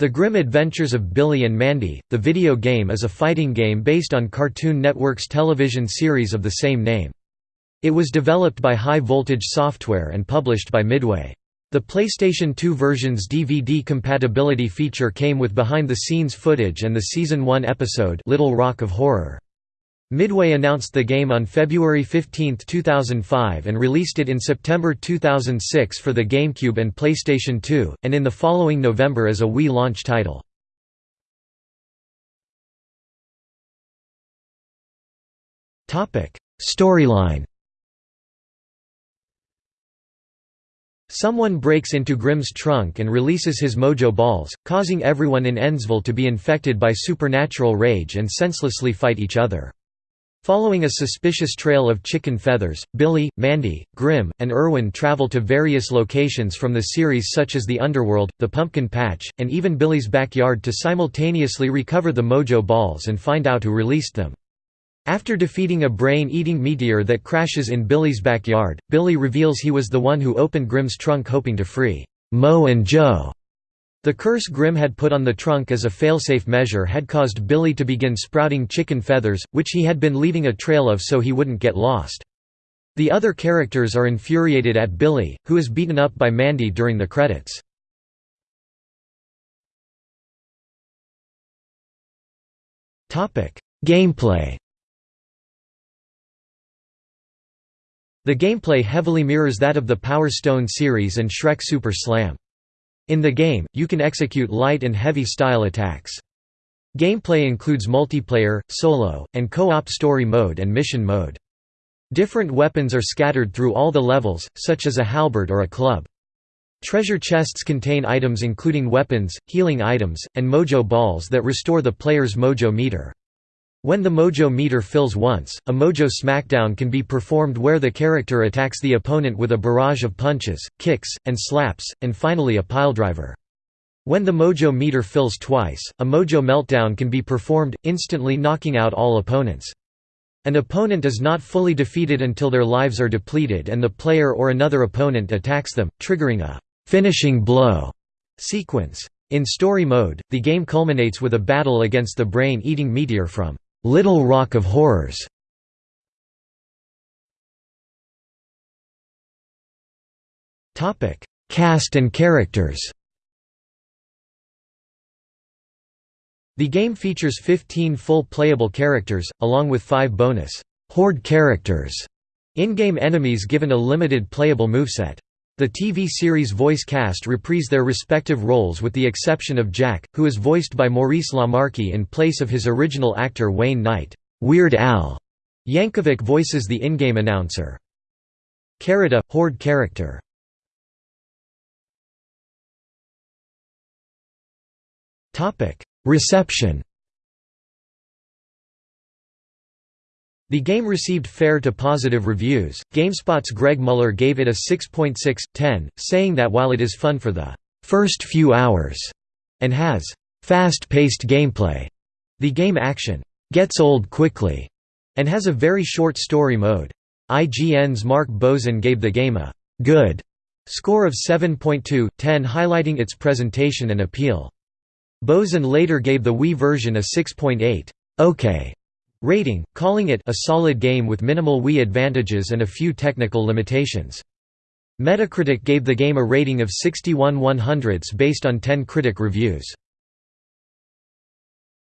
The Grim Adventures of Billy and Mandy, the video game is a fighting game based on Cartoon Network's television series of the same name. It was developed by High Voltage Software and published by Midway. The PlayStation 2 version's DVD compatibility feature came with behind-the-scenes footage and the Season 1 episode Little Rock of Horror. Midway announced the game on February 15, 2005 and released it in September 2006 for the GameCube and PlayStation 2, and in the following November as a Wii launch title. Storyline Someone breaks into Grim's trunk and releases his mojo balls, causing everyone in Endsville to be infected by supernatural rage and senselessly fight each other. Following a suspicious trail of chicken feathers, Billy, Mandy, Grim, and Irwin travel to various locations from the series such as the Underworld, the Pumpkin Patch, and even Billy's backyard to simultaneously recover the Mojo Balls and find out who released them. After defeating a brain-eating meteor that crashes in Billy's backyard, Billy reveals he was the one who opened Grim's trunk hoping to free Mo and Joe. The curse Grim had put on the trunk as a failsafe measure had caused Billy to begin sprouting chicken feathers, which he had been leaving a trail of so he wouldn't get lost. The other characters are infuriated at Billy, who is beaten up by Mandy during the credits. Gameplay The gameplay heavily mirrors that of the Power Stone series and Shrek Super Slam. In the game, you can execute light and heavy style attacks. Gameplay includes multiplayer, solo, and co-op story mode and mission mode. Different weapons are scattered through all the levels, such as a halberd or a club. Treasure chests contain items including weapons, healing items, and mojo balls that restore the player's mojo meter. When the mojo meter fills once, a mojo smackdown can be performed where the character attacks the opponent with a barrage of punches, kicks, and slaps, and finally a piledriver. When the mojo meter fills twice, a mojo meltdown can be performed, instantly knocking out all opponents. An opponent is not fully defeated until their lives are depleted and the player or another opponent attacks them, triggering a «finishing blow» sequence. In story mode, the game culminates with a battle against the brain-eating meteor from Little Rock of Horrors. Topic: Cast and characters. The game features 15 full playable characters, along with 5 bonus Horde characters, in-game enemies given a limited playable moveset. The TV series voice cast reprise their respective roles with the exception of Jack, who is voiced by Maurice LaMarche in place of his original actor Wayne Knight. Weird Al Yankovic voices the in-game announcer. Carita, Horde character. Reception The game received fair to positive reviews. GameSpot's Greg Mueller gave it a 6.6/10, saying that while it is fun for the first few hours and has fast-paced gameplay, the game action gets old quickly and has a very short story mode. IGN's Mark Bozon gave the game a good score of 7.2/10 highlighting its presentation and appeal. Bozon later gave the Wii version a 6.8 okay rating, calling it a solid game with minimal Wii advantages and a few technical limitations. Metacritic gave the game a rating of 61 100s based on 10 critic reviews.